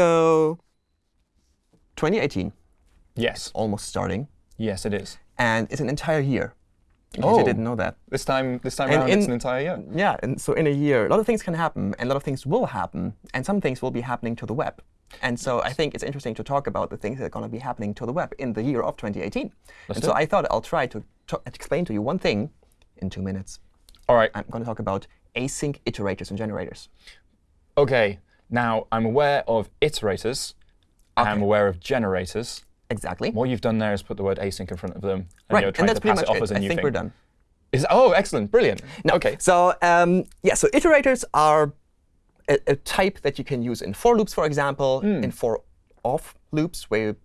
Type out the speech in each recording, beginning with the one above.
So 2018, Yes. almost starting, Yes, it is. and it's an entire year. In case Oh. you didn't know that. This time, this time And around, in- it's an entire year. Yeah, and so in a year, a lot of things can happen, and a lot of things will happen, and some things will be happening to the web. And so I think it's interesting to talk about the things that are going to be happening to the web in the year of 2018. Let's and so it. I thought I'll try to to explain to you one thing in two minutes. All right. I'm going to talk about async iterators and generators. OK. Now, I'm aware of iterators. I'm aware of generators. Exactly. What you've done there is put the word async in front of them. And right, you're and trying that's to pretty pass much it off as a I new think thing. we're done. Is, oh, excellent. Brilliant. No. OK. So um, yeah, so iterators are a, a type that you can use in for loops, for example, Hmm. in for of loops, where you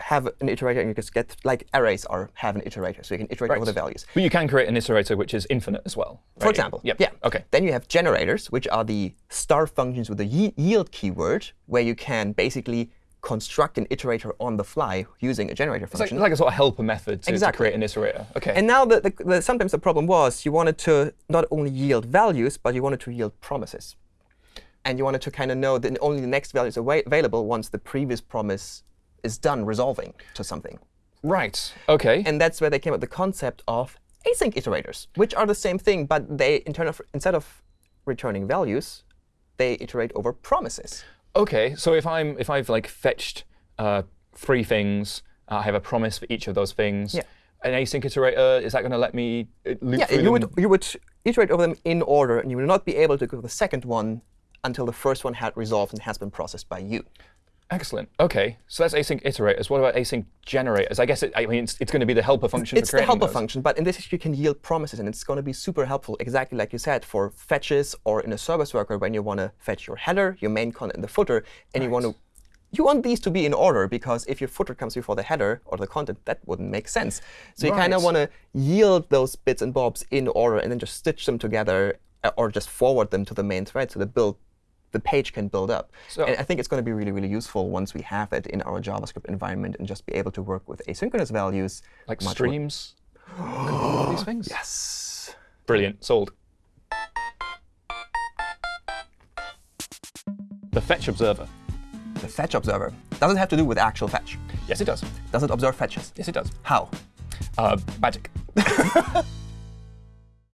have an iterator and you just get like arrays are have an iterator, so you can iterate over the values. But you can create an iterator which is infinite as well. For example, Yep. yeah. OK. Then you have generators, which are the star functions with the yield keyword, where you can basically construct an iterator on the fly using a generator like, function. it's like a sort of helper method to, to Exactly. create an iterator. OK. And now the, the, the, sometimes the problem was you wanted to not only yield values, but you wanted to yield promises. And you wanted to kind of know that only the next value is available once the previous promise is done resolving to something. right. OK. And that's where they came up with the concept of async iterators, which are the same thing, but they in of, instead of returning values, they iterate over promises. OK, so if I'm if I've like fetched uh, three things, uh, I have a promise for each of those things. Yeah. An async iterator is that going to let me uh, loop Yeah, through you them? would, you would iterate over them in order, and you will not be able to go to the second one until the first one had resolved and has been processed by you. Excellent. OK, so that's async iterators. What about async generators? I guess it, I mean it's, it's going to be the helper function It's the helper those. function, but in this case, you can yield promises, and it's going to be super helpful, exactly like you said, for fetches or in a service worker when you want to fetch your header, your main content, and the footer, and you want to you want these to be in order, because if your footer comes before the header or the content, that wouldn't make sense. So you kind of want to yield those bits and bobs in order and then just stitch them together uh, or just forward them to the main thread so the build the page can build up. So- and I think it's going to be really, really useful once we have it in our JavaScript environment and just be able to work with asynchronous values. Like streams. All these things. Yes. Brilliant. Sold. The fetch observer. The fetch observer. Does it have to do with actual fetch? Yes, it does. Does it observe fetches? Yes, it does. How? Uh, magic.